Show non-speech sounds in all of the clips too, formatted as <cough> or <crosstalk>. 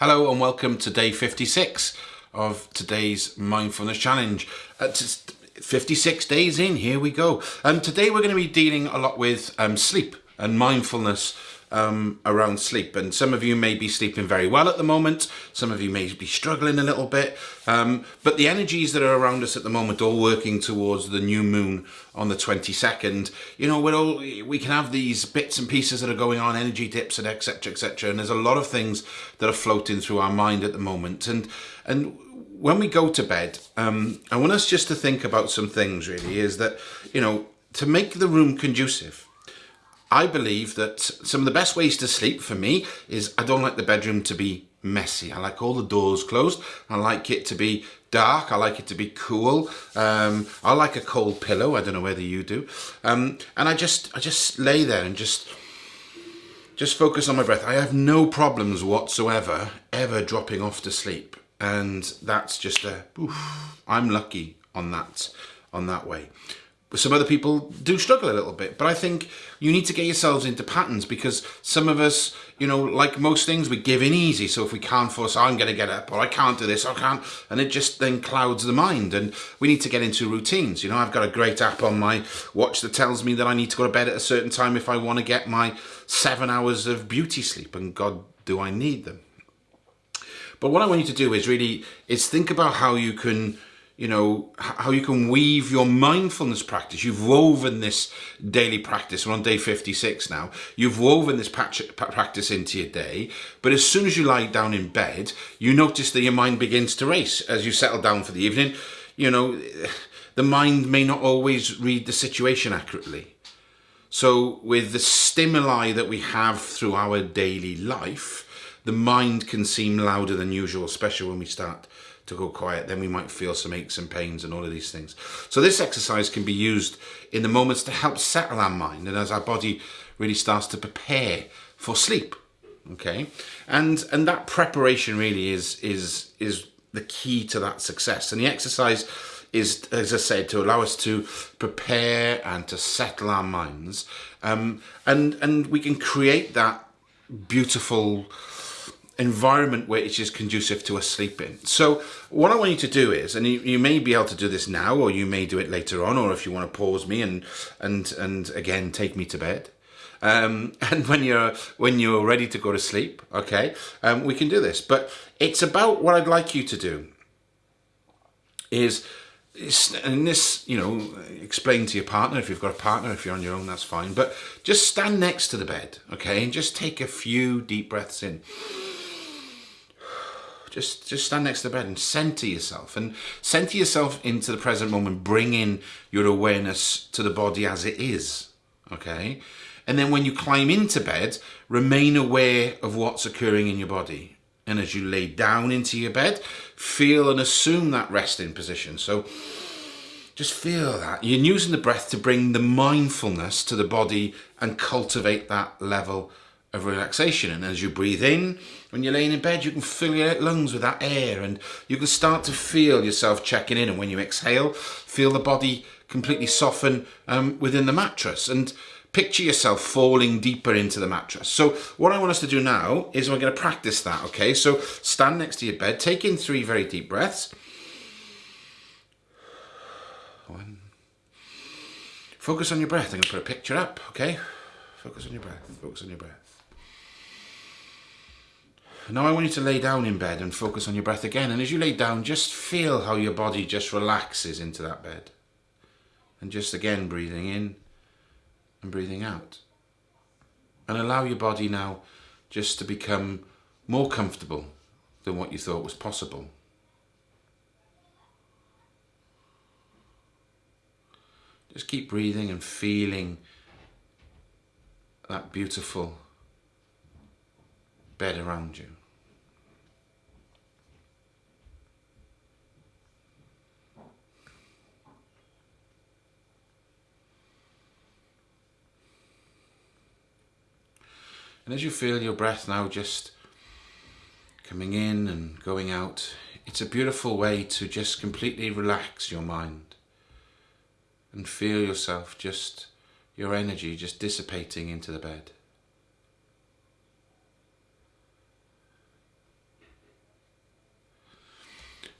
Hello and welcome to day 56 of today's mindfulness challenge. Uh, 56 days in, here we go. And today we're going to be dealing a lot with um, sleep and mindfulness um, around sleep. And some of you may be sleeping very well at the moment. Some of you may be struggling a little bit. Um, but the energies that are around us at the moment, all working towards the new moon on the 22nd, you know, we're all, we can have these bits and pieces that are going on, energy dips and etc, etc. And there's a lot of things that are floating through our mind at the moment. And, and when we go to bed, um, I want us just to think about some things really is that, you know, to make the room conducive, I believe that some of the best ways to sleep for me is I don't like the bedroom to be messy. I like all the doors closed. I like it to be dark. I like it to be cool. Um, I like a cold pillow. I don't know whether you do. Um, and I just, I just lay there and just, just focus on my breath. I have no problems whatsoever ever dropping off to sleep. And that's just a, oof, I'm lucky on that, on that way some other people do struggle a little bit. But i think you need to get yourselves into patterns because some of us you know like most things we give in easy. So if we can't force oh, i'm going to get up or i can't do this i can't and it just then clouds the mind. And we need to get into routines. You know i've got a great app on my watch that tells me that i need to go to bed at a certain time if i want to get my seven hours of beauty sleep and god do i need them. But what i want you to do is really is think about how you can you know, how you can weave your mindfulness practice. You've woven this daily practice. We're on day 56 now. You've woven this practice into your day. But as soon as you lie down in bed, you notice that your mind begins to race as you settle down for the evening. You know, <sighs> the mind may not always read the situation accurately. So with the stimuli that we have through our daily life, the mind can seem louder than usual, especially when we start to go quiet, then we might feel some aches and pains and all of these things. So this exercise can be used in the moments to help settle our mind and as our body really starts to prepare for sleep. Okay, and and that preparation really is is is the key to that success. And the exercise is, as I said, to allow us to prepare and to settle our minds, um, and and we can create that beautiful environment where it's just conducive to us sleeping. So what I want you to do is, and you, you, may be able to do this now, or you may do it later on, or if you want to pause me and and and again take me to bed. Um, <laughs> and when you're when you're ready to go to sleep, okay, um, we can do this. But it's about what I'd like you to do is and this, you know, explain to your partner if you've got a partner, if you're on your own, that's fine. But just stand next to the bed, okay, and just take a few deep breaths in just just stand next to the bed and center yourself and center yourself into the present moment bring in your awareness to the body as it is okay? And then when you climb into bed remain aware of what's occurring in your body. And as you lay down into your bed feel and assume that resting position. So just feel that. You're using the breath to bring the mindfulness to the body and cultivate that level of relaxation. And as you breathe in, when you're laying in bed, you can fill your lungs with that air and you can start to feel yourself checking in. And when you exhale, feel the body completely soften um, within the mattress and picture yourself falling deeper into the mattress. So what I want us to do now is we're going to practice that, okay? So stand next to your bed, take in three very deep breaths. One. Focus on your breath. I'm going to put a picture up, okay? Focus on your breath, focus on your breath. Now I want you to lay down in bed and focus on your breath again. And as you lay down, just feel how your body just relaxes into that bed. And just again breathing in and breathing out. And allow your body now just to become more comfortable than what you thought was possible. Just keep breathing and feeling that beautiful bed around you. And as you feel your breath now just coming in and going out, it's a beautiful way to just completely relax your mind and feel yourself just, your energy just dissipating into the bed.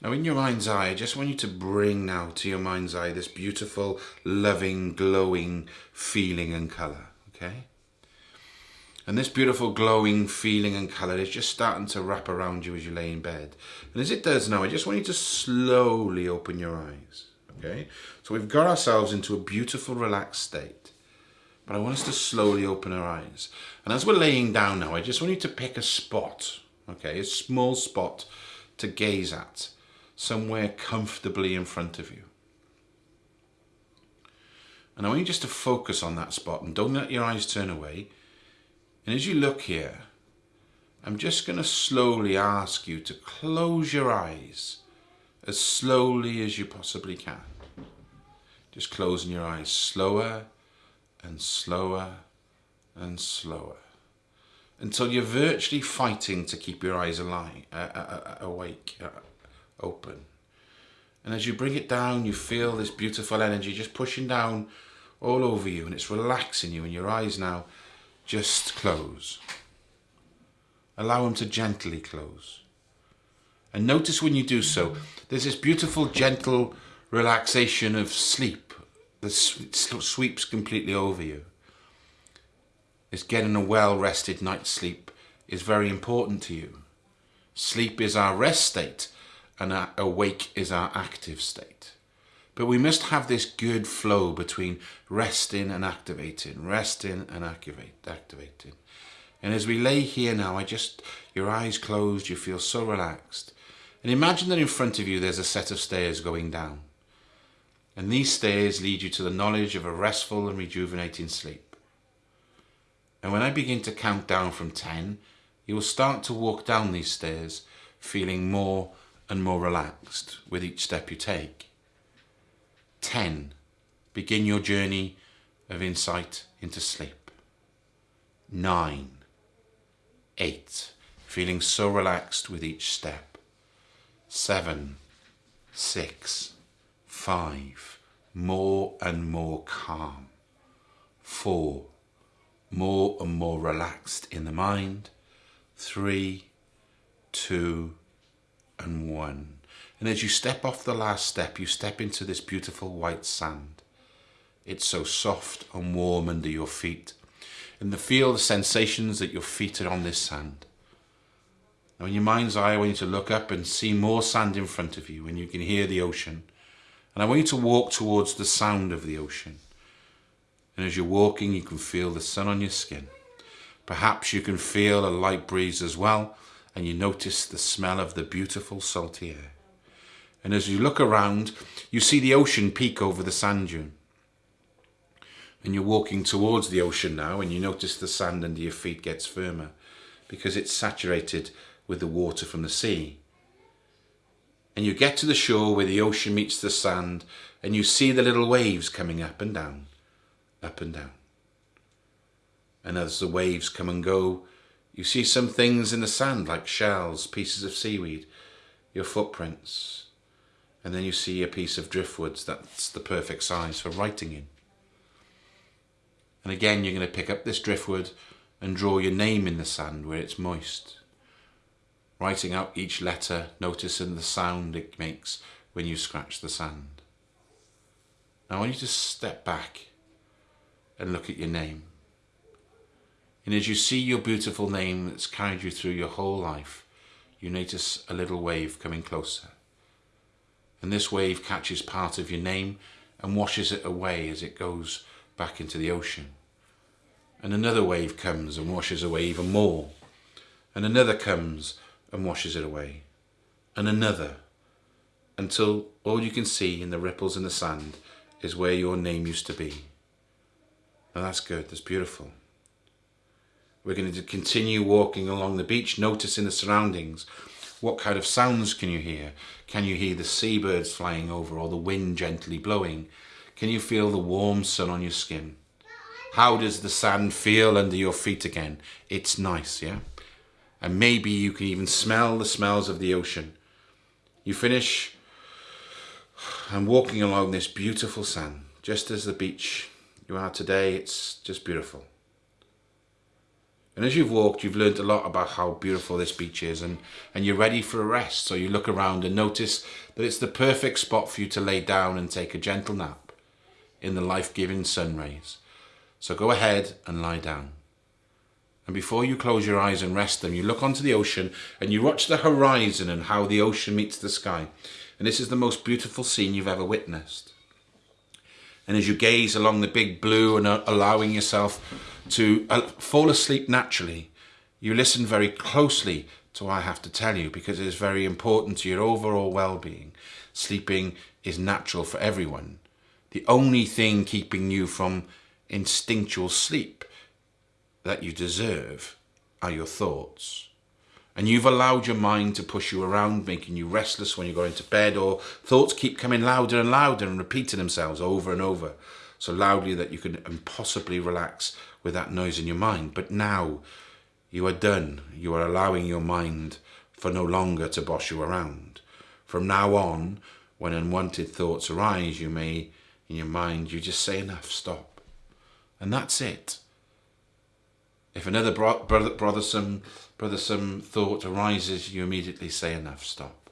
Now in your mind's eye, I just want you to bring now to your mind's eye this beautiful, loving, glowing feeling and colour, okay? And this beautiful glowing feeling and colour is just starting to wrap around you as you lay in bed. And as it does now, I just want you to slowly open your eyes, okay? So we've got ourselves into a beautiful, relaxed state. But I want us to slowly open our eyes. And as we're laying down now, I just want you to pick a spot, okay? A small spot to gaze at somewhere comfortably in front of you. And I want you just to focus on that spot and don't let your eyes turn away. And as you look here, I'm just going to slowly ask you to close your eyes as slowly as you possibly can. Just closing your eyes slower and slower and slower until you're virtually fighting to keep your eyes alive, uh, uh, uh, awake, uh, open. And as you bring it down, you feel this beautiful energy just pushing down all over you and it's relaxing you and your eyes now just close. Allow them to gently close. And notice when you do so, there's this beautiful, gentle relaxation of sleep that sweeps completely over you. This getting a well-rested night's sleep is very important to you. Sleep is our rest state and awake is our active state. But we must have this good flow between resting and activating, resting and activate, activating. And as we lay here now, I just, your eyes closed, you feel so relaxed. And imagine that in front of you there's a set of stairs going down. And these stairs lead you to the knowledge of a restful and rejuvenating sleep. And when I begin to count down from 10, you will start to walk down these stairs feeling more and more relaxed with each step you take. 10. Begin your journey of insight into sleep. 9. 8. Feeling so relaxed with each step. 7. 6. 5. More and more calm. 4. More and more relaxed in the mind. 3. 2 and one. And as you step off the last step, you step into this beautiful white sand. It's so soft and warm under your feet. And the feel the sensations that your feet are on this sand. Now in your mind's eye, I want you to look up and see more sand in front of you and you can hear the ocean. And I want you to walk towards the sound of the ocean. And as you're walking, you can feel the sun on your skin. Perhaps you can feel a light breeze as well and you notice the smell of the beautiful salty air. And as you look around, you see the ocean peek over the sand dune. And you're walking towards the ocean now and you notice the sand under your feet gets firmer because it's saturated with the water from the sea. And you get to the shore where the ocean meets the sand and you see the little waves coming up and down, up and down. And as the waves come and go, you see some things in the sand like shells, pieces of seaweed, your footprints, and then you see a piece of driftwoods that's the perfect size for writing in. And again, you're going to pick up this driftwood and draw your name in the sand where it's moist. Writing out each letter, noticing the sound it makes when you scratch the sand. Now I want you to step back and look at your name. And as you see your beautiful name that's carried you through your whole life, you notice a little wave coming closer. And this wave catches part of your name and washes it away as it goes back into the ocean. And another wave comes and washes away even more. And another comes and washes it away. And another. Until all you can see in the ripples in the sand is where your name used to be. And that's good, that's beautiful. We're going to continue walking along the beach, noticing the surroundings. What kind of sounds can you hear? Can you hear the seabirds flying over or the wind gently blowing? Can you feel the warm sun on your skin? How does the sand feel under your feet again? It's nice, yeah? And maybe you can even smell the smells of the ocean. You finish and walking along this beautiful sand, just as the beach you are today, it's just beautiful. And as you've walked, you've learned a lot about how beautiful this beach is and, and you're ready for a rest. So you look around and notice that it's the perfect spot for you to lay down and take a gentle nap in the life-giving sun rays. So go ahead and lie down. And before you close your eyes and rest them, you look onto the ocean and you watch the horizon and how the ocean meets the sky. And this is the most beautiful scene you've ever witnessed. And as you gaze along the big blue and allowing yourself to uh, fall asleep naturally, you listen very closely to what I have to tell you because it is very important to your overall well-being. Sleeping is natural for everyone. The only thing keeping you from instinctual sleep that you deserve are your thoughts. And you've allowed your mind to push you around, making you restless when you're going to bed, or thoughts keep coming louder and louder and repeating themselves over and over, so loudly that you can impossibly relax with that noise in your mind. But now you are done. You are allowing your mind for no longer to boss you around. From now on, when unwanted thoughts arise, you may, in your mind, you just say enough, stop. And that's it. If another bro brother, brothersome, brothersome thought arises, you immediately say enough, stop.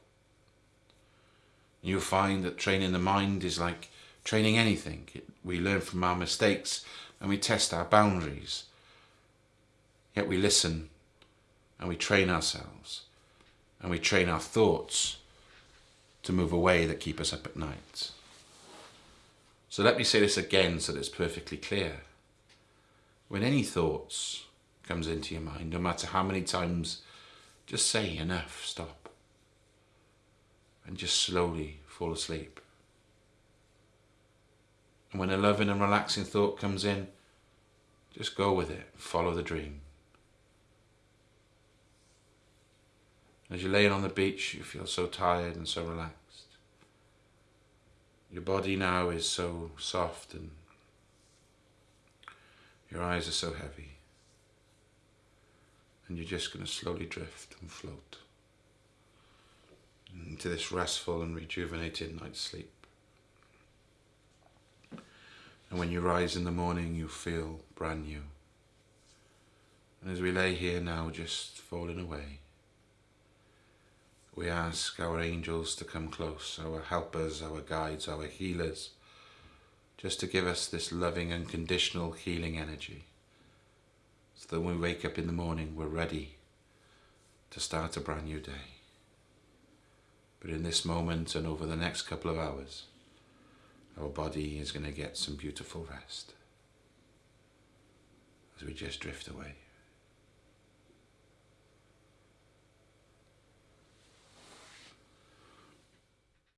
You'll find that training the mind is like training anything. It, we learn from our mistakes and we test our boundaries. Yet we listen and we train ourselves and we train our thoughts to move away that keep us up at night. So let me say this again so that it's perfectly clear. When any thoughts comes into your mind, no matter how many times, just say enough, stop. And just slowly fall asleep. And when a loving and relaxing thought comes in, just go with it, follow the dream. As you're laying on the beach, you feel so tired and so relaxed. Your body now is so soft and your eyes are so heavy. And you're just going to slowly drift and float into this restful and rejuvenated night's sleep. And when you rise in the morning, you feel brand new. And as we lay here now, just falling away, we ask our angels to come close, our helpers, our guides, our healers, just to give us this loving, unconditional healing energy. So that when we wake up in the morning, we're ready to start a brand new day. But in this moment and over the next couple of hours, our body is going to get some beautiful rest as we just drift away.